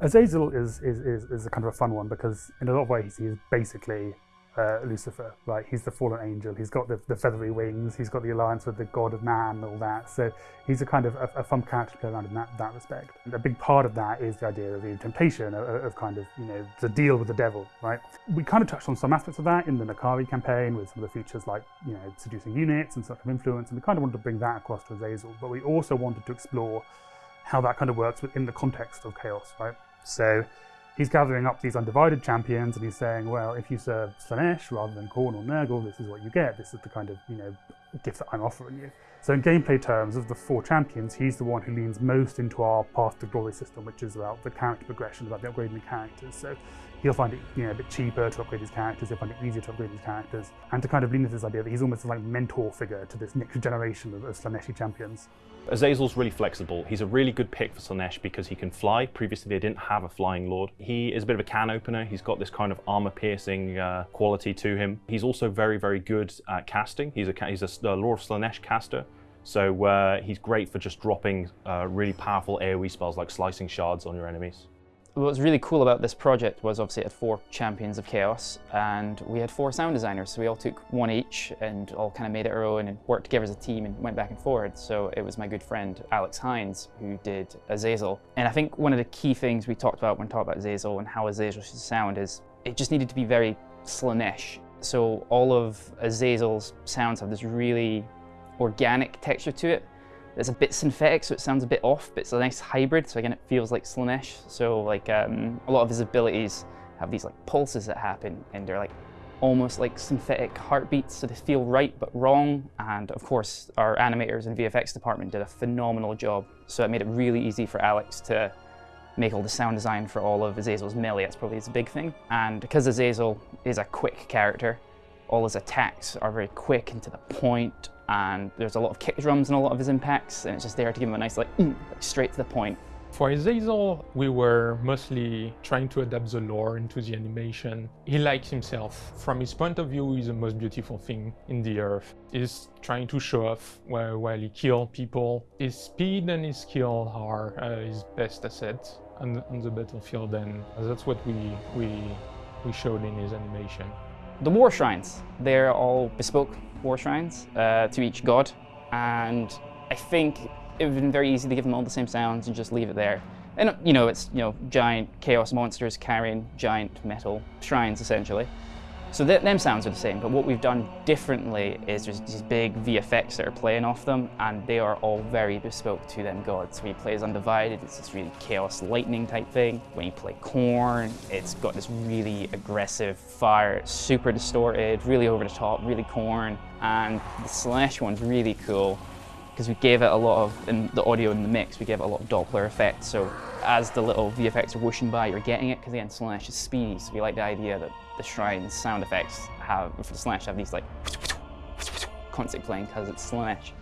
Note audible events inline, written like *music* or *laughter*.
Azazel is, is, is, is a kind of a fun one because in a lot of ways he's basically uh, Lucifer, right? He's the fallen angel. He's got the, the feathery wings. He's got the alliance with the god of man, and all that. So he's a kind of a, a fun character to play around in that, that respect. And a big part of that is the idea of the temptation of, of kind of, you know, the deal with the devil, right? We kind of touched on some aspects of that in the N'Kari campaign with some of the features like, you know, seducing units and sort of influence. And we kind of wanted to bring that across to Azazel, but we also wanted to explore how that kind of works within the context of chaos, right? So he's gathering up these undivided champions and he's saying, well, if you serve Slaanesh rather than Khorne or Nurgle, this is what you get. This is the kind of, you know, gift that I'm offering you. So in gameplay terms, of the four champions, he's the one who leans most into our Path to Glory system, which is about the character progression, about the upgrading the characters. So he'll find it you know, a bit cheaper to upgrade his characters, he'll find it easier to upgrade his characters, and to kind of lean into this idea that he's almost like mentor figure to this next generation of, of Slaaneshi champions. Azazel's really flexible. He's a really good pick for Slaanesh because he can fly. Previously, they didn't have a flying lord. He is a bit of a can opener. He's got this kind of armor-piercing uh, quality to him. He's also very, very good at casting. He's a he's a uh, Lord of Slaanesh caster. So uh, he's great for just dropping uh, really powerful AoE spells like slicing shards on your enemies. What was really cool about this project was obviously it had four champions of chaos and we had four sound designers. So we all took one each and all kind of made it our own and worked together as a team and went back and forward. So it was my good friend Alex Hines who did Azazel. And I think one of the key things we talked about when talking about Azazel and how Azazel should sound is it just needed to be very Slaanesh so all of Azazel's sounds have this really organic texture to it it's a bit synthetic, so it sounds a bit off, but it's a nice hybrid, so again, it feels like Slaanesh. So like um, a lot of his abilities have these like pulses that happen, and they're like almost like synthetic heartbeats, so they feel right but wrong. And of course, our animators and VFX department did a phenomenal job. So it made it really easy for Alex to make all the sound design for all of Azazel's melee. That's probably his big thing. And because Azazel is a quick character, all his attacks are very quick and to the point, and there's a lot of kick drums and a lot of his impacts, and it's just there to give him a nice, like, mm, like straight to the point. For Azazel, we were mostly trying to adapt the lore into the animation. He likes himself. From his point of view, he's the most beautiful thing in the earth. He's trying to show off while, he kills people. His speed and his skill are uh, his best assets on, on the battlefield, and that's what we, we, we showed in his animation. The war shrines, they're all bespoke war shrines uh, to each god, and I think it would have been very easy to give them all the same sounds and just leave it there. And you know, it's you know giant chaos monsters carrying giant metal shrines essentially. So th them sounds are the same, but what we've done differently is there's these big VFX that are playing off them, and they are all very bespoke to them gods. When you play as Undivided, it's this really chaos lightning type thing. When you play Khorne, it's got this really aggressive fire, super distorted, really over the top, really Khorne. And the Slaanesh one's really cool because we gave it a lot of, in the audio in the mix, we gave it a lot of Doppler effect. So as the little VFX are whooshing by, you're getting it, because again, Slaanesh is speedy, so we like the idea that the Shrine's sound effects have, for the Slaanesh, have these like, *tsk* constantly playing because it's Slaanesh.